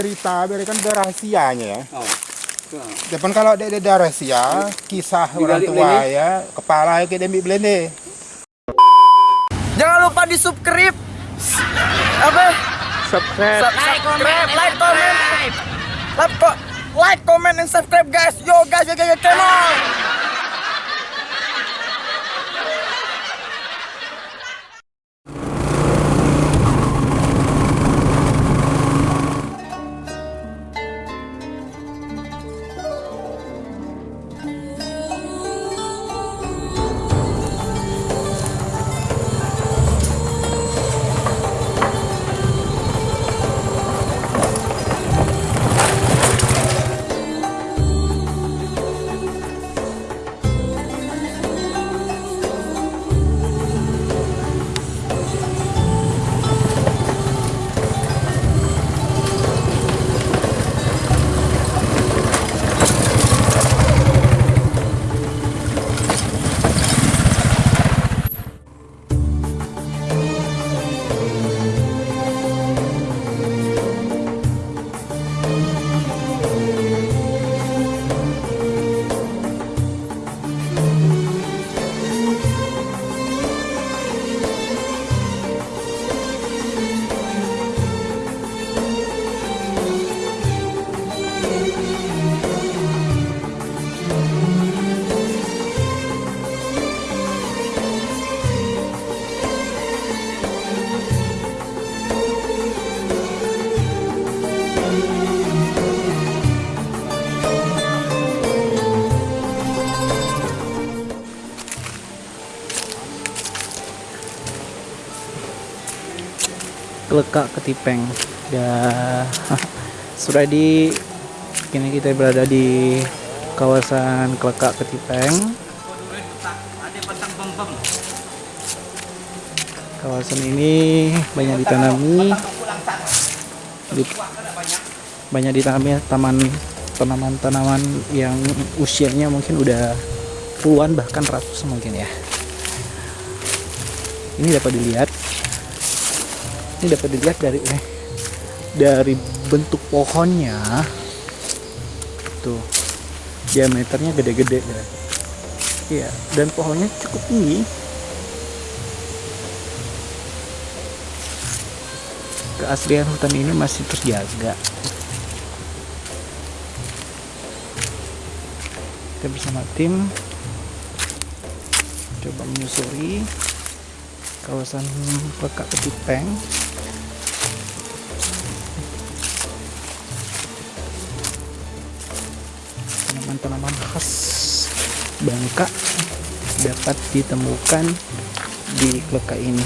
cerita biar kan ada rahasianya ya. Oh. Depan kalau ada ada rahasia, kisah orang Digali tua belende. ya, kepala kayak demi belende. Jangan lupa di subscribe. Apa? Subscribe. Like, comment, like, comment, like, co- like, comment, and subscribe, guys. Yo, guys, yo, yo, yo, come on. Kelekak Ketipeng. Ya sudah di kini kita berada di kawasan Kelekak Ketipeng. Kawasan ini banyak ditanami. Di- banyak ditanami taman tanaman-tanaman yang usianya mungkin udah puluhan bahkan ratus mungkin ya. Ini dapat dilihat ini dapat dilihat dari eh, dari bentuk pohonnya. Tuh diameternya gede-gede ya iya dan pohonnya cukup tinggi. Keaslian hutan ini masih terjaga. Kita bersama tim coba menyusuri kawasan Pekak Ketipeng tanaman-tanaman khas Bangka dapat ditemukan di Kleka ini.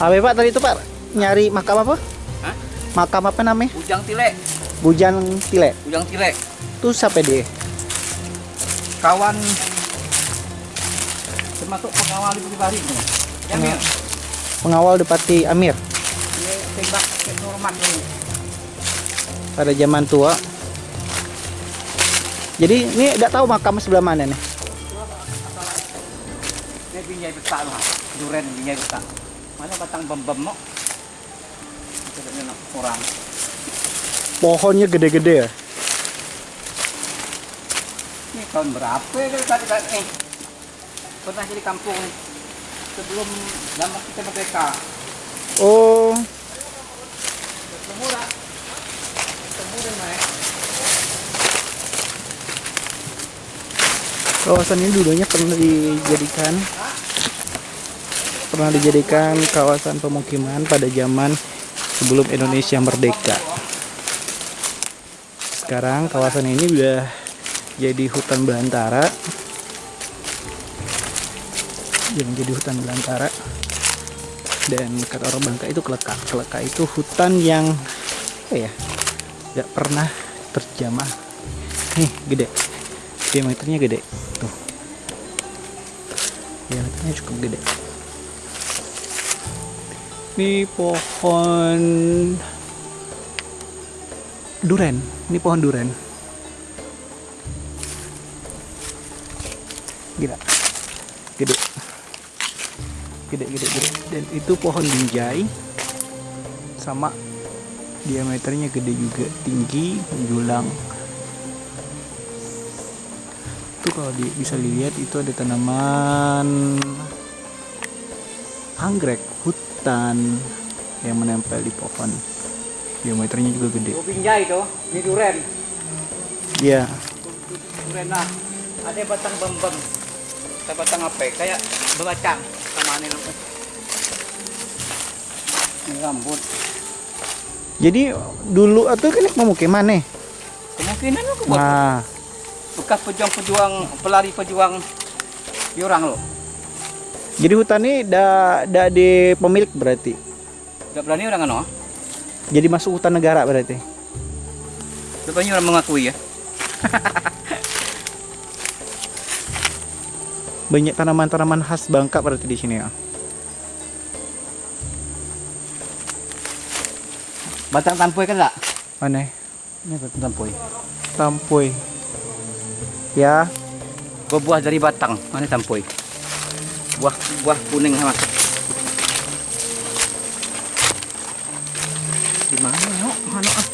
Apa Pak tadi itu Pak? Nyari makam apa? Hah? Makam apa namanya? Ujang Tile, Bujan Tile. Ujang Tile. Itu siapa dia? Kawan termasuk pengawal di Bukit ini. Ya. Pengawal Depati Amir Dia tembak Norman pada zaman tua. Jadi ini tidak tahu makam sebelah mana nih. Dia binjai besar lah. Duren binjai besar. Mana batang bem-bem mo? Tidak nak orang. Pohonnya gede-gede ya. Ini tahun berapa ya tadi tadi eh pernah jadi kampung sebelum lama kita merdeka. Oh, kawasan ini dulunya pernah dijadikan pernah dijadikan kawasan pemukiman pada zaman sebelum Indonesia merdeka. Sekarang kawasan ini udah jadi hutan belantara. Yang jadi hutan belantara. Dan kata orang Bangka itu kelekak. Kelekak itu hutan yang apa ya? Gak pernah terjamah. Nih, gede. Diameternya gede. Tuh. Diameternya cukup gede. Ini pohon duren. Ini pohon duren. Gila. Gede. Gede, gede, gede. Dan itu pohon binjai sama diameternya gede juga tinggi menjulang kalau di, bisa dilihat itu ada tanaman anggrek hutan yang menempel di pohon diameternya juga gede pinjai itu, ini duren. iya Duren. Ada batang bembem. Ada batang apa? Kayak bebacang sama ini. Ini rambut. jadi dulu atau kan pemukiman nih Kemungkinan aku nah bekas pejuang-pejuang pelari-pejuang diorang lo. jadi hutan ini dah dah di pemilik berarti Gak berani orang ano? jadi masuk hutan negara berarti berani orang mengakui ya. banyak tanaman-tanaman khas Bangka berarti di sini ya Batang tampoy kan enggak? mana Ini batang tampoy. tampoy ya Buah dari batang. Mana tampoy? Buah buah kuning sama. Di mana no? Mana ah?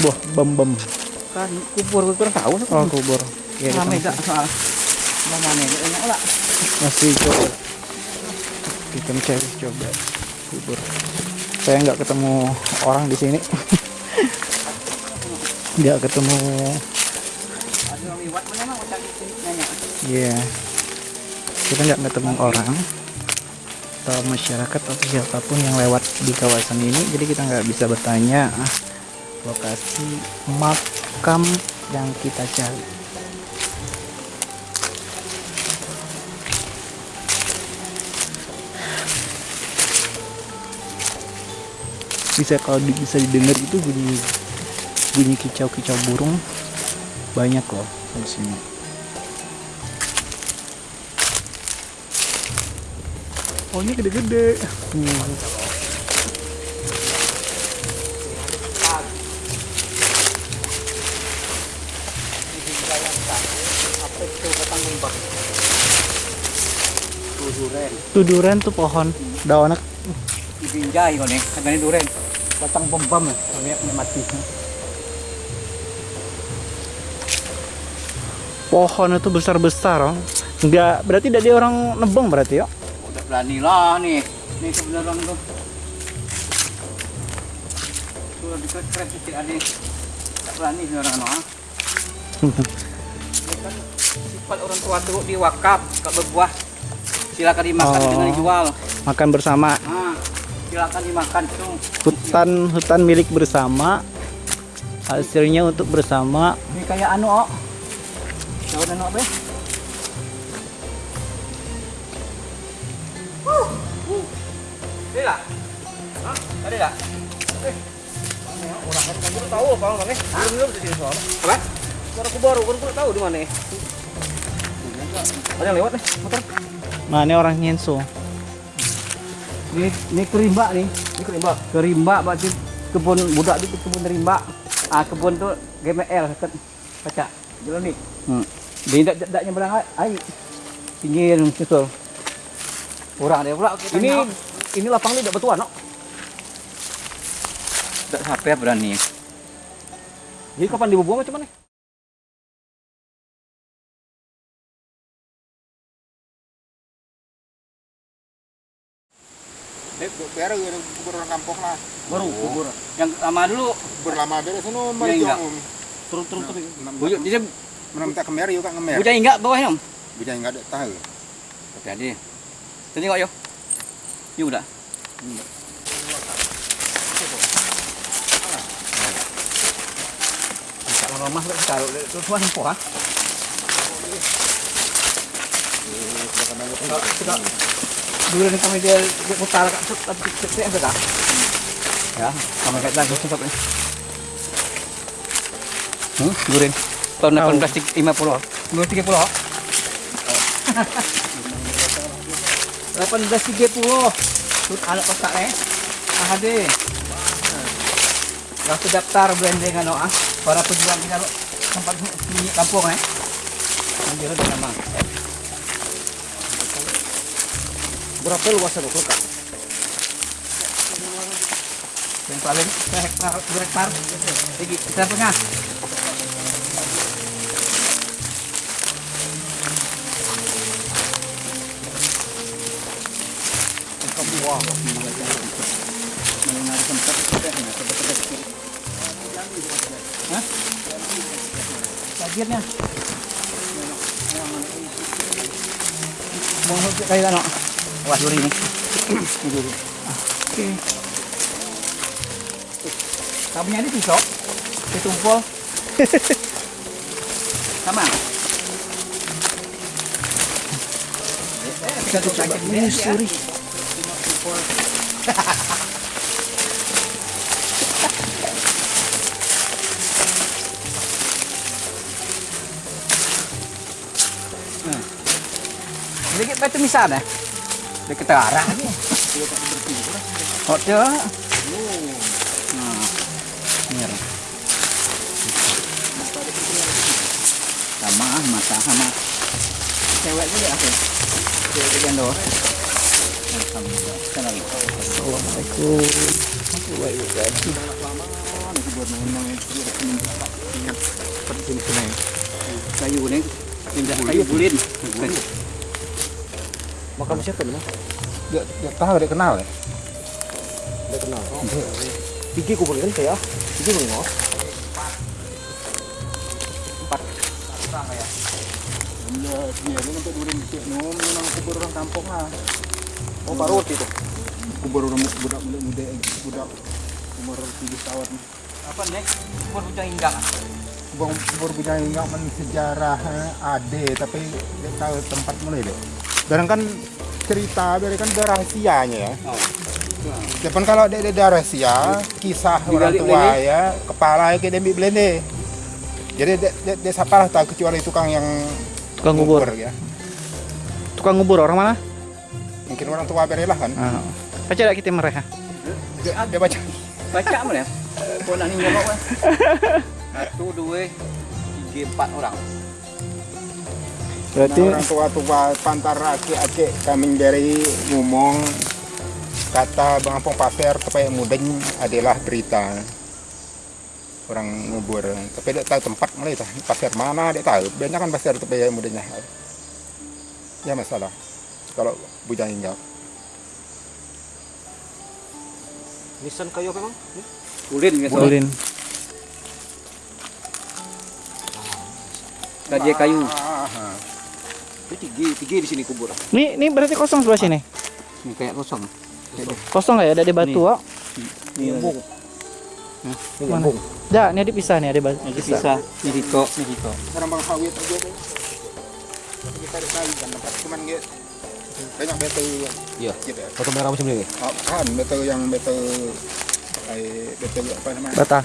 buah bem-bem Kan kubur gue kurang tahu. oh kubur ya masih, gak soal. Mana? Enak lah. masih coba kita mencari coba kubur saya nggak ketemu orang di sini nggak ketemu Ada orang liwat mana mah cari sini nanya. Iya. Kita nggak ketemu orang atau masyarakat atau siapa pun yang lewat di kawasan ini, jadi kita nggak bisa bertanya ah, lokasi makam yang kita cari. Bisa kalau bisa didengar itu bunyi bunyi kicau-kicau burung banyak loh di sini. Oh ini gede-gede. Hmm. Bembang? Tuh pohon daunnya Dibinjai kau nih. Kagak duren. Batang bembam ya. Mati. pohon itu besar-besar oh. Enggak berarti dari orang nebeng berarti ya. Udah berani lah nih. Ini sebenarnya tuh. Sudah dikret kecil ada. Tak berani orang ah. Ini kan Sifat orang tua tuh diwakaf, kalau berbuah silakan dimakan Oh. dengan dijual. Makan bersama Ah, silakan dimakan tuh. hutan hutan milik bersama hasilnya untuk bersama Ini kayak anu, oh. Daun anu apa? Ada tak? Hah? Ada tak? Eh. Orang kan baru tahu apa bang eh? Belum belum di soal. Apa? Baru aku baru baru baru tahu di mana eh. Ada yang lewat nih motor. nah ini orang nyenso Ini ini kerimba nih. Ini kerimba. Kerimba berarti kebun budak itu kebun rimba. Ah kebun tuh GML kan kaca. Jalan nih. Hmm. Dia tak taknya belang air. Pinggir susul. Kurang dia pula. Ini ini lapang ni tak betuan no. Tak sampai berani. Jadi kapan dibubuang macam mana? Kubur orang kampung lah. Baru kubur. Yang lama dulu Kubur lama beres itu Iya, mari enggak. om. turun turun turun. Buyut dia Menam tak kemer yuk kan kemer. bujai enggak bawah yang. Bujai enggak ada tahu. Jadi. Tadi kok yo. Yuk dah. Kalau tak taruh tuan sempoh ah. Dulu ni kami dia putar kat sut tapi cek ada tak? Ya, kami kat lagi cepat ni. Hmm, durin. Tahun 1850. 1930. 1830. Tut anak kotak eh. Ah ade. Waktu daftar branding ano ah para pejuang kita tempat di kampung eh. Nanti ada nama. Berapa luas itu kok? Yang paling dua hektar, dua hektar. Lagi kita. Bagiannya. Mau kayak ano? Ini. Oke. Ini ditumpul. Sama. Satu sakit menyusuri. Sedikit batu misal dah. Dekat arah ni. Oh, tu. Nah. Sama mata sama. Cewek juga aku. Cewek ndo. Alhamdulillah. Assalamualaikum. Kayu ni. Indah kayu bulin. Makam siapa nih? Dia, dia tahu dia kenal ya. Tidak kenal. Tinggi kubur kan saya. Tinggi belum Iya, dia ini untuk durin kecil no, memang kubur orang kampung lah. Oh, baru itu. Kubur orang budak muda muda budak umur tujuh tahun. Apa nek? Kubur bujang inggang. Kubur kubur budak enggak men sejarah eh, ade tapi dia tahu tempat mulai deh. Dan kan cerita dari kan ada rahasianya ya. Oh. Depan kalau ada ada rahasia, kisah orang tua belende. ya, kepala kayak dia ambil belende. Jadi dia, dia, dia siapa lah tahu kecuali tukang yang Tukang kubur. ya. Tukang kubur orang mana? Mungkin orang tua berelah kan. Ah. Baca tak kita mereka? Dia, dia baca. Baca mana ya? Kau nak ni nyolok kan? Satu, dua, tiga, empat orang. Berarti Nah, orang tua-tua pantar akik-akik kami dari ngomong kata Bang Ampong Pasir supaya mudeng adalah berita. Orang ngubur. Tapi dia tahu tempat mulai tah pasir mana dia tahu? Banyak kan pasir tapi yang mudahnya ya masalah. Kalau bujang injak nisan kayu apa bang? Bulin gitu. Ulin. Kaji kayu. Ah, Ini tinggi, tinggi di sini kubur. Ini ini berarti kosong sebelah sini. Ini kayak kosong. Kosong nggak ya? Ada di batu. Ah? Ini. Hah? Ini nyambung. Ya, ini dipisah nih ada batu. Ini bisa. Ini hito. Ini hito. orang bang sawit aja deh kita ada kali kan tempat cuman gitu banyak betul Iya. gitu ya Foto merah macam ini. Oh, kan betul yang betul eh, betul apa namanya Bata.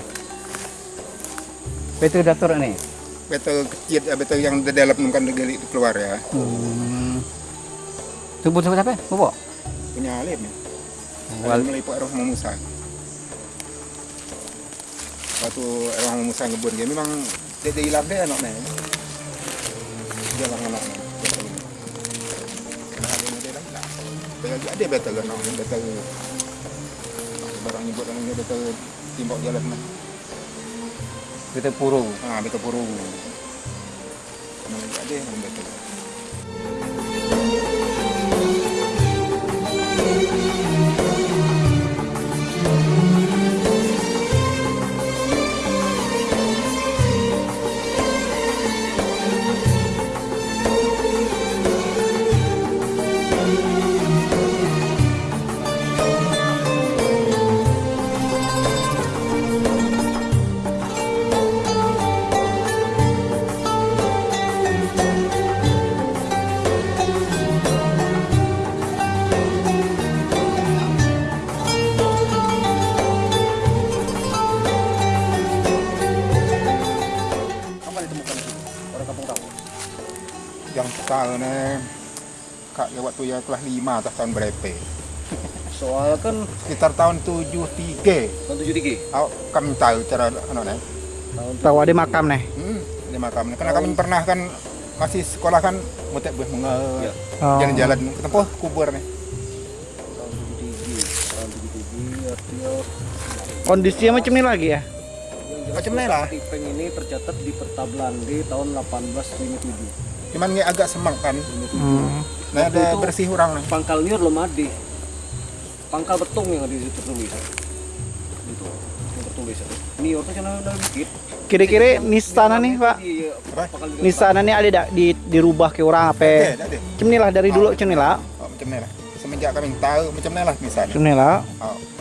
Betul dator ini. Betul kecil ya betul yang di dalam bukan digali keluar ya Hmm. Tubuh siapa siapa? Bobo. punya alim ya Wal. Alim meliput roh Musa waktu roh Musa ngebun dia memang dia hilang deh anaknya dia hilang anaknya Karena dia hilang betul dia betul anaknya betul barang nyebut anaknya betul timbok jalan nah Betul puru. ah betul puru Namanya ada yang betul Kapan yang soalnya kak ya waktu ya kelas 5 atau tahun berapa Soalnya kan sekitar tahun 73 tahun tujuh tiga. Aku kami tahu cara anu nih. Tahu ada makam nih. Hmm, di makam. Karena kami pernah kan masih sekolah kan mutek buah bunga Iya. Oh. jalan-jalan ke tempat kubur nih. Tahun tujuh tiga. Tahun tujuh tiga artinya Kondisinya macam ini lagi ya? Macam ni lah. Tipeng ini tercatat di Pertablandi tahun 1857. Cuman ni agak semang kan. Hmm. Nah ada bersih orang nih. Pangkal niur belum ada. Pangkal betung yang ada di situ tertulis. Itu yang tertulis. Niur tuh sana udah dikit. Kira-kira nistana nih pak, di- nistana nih ada di dirubah ke orang apa? Ada, ada. Macam ni lah dari dulu macam ni lah. Oh. Semenjak kami tahu macam lah misalnya. Macam ni lah. Oh.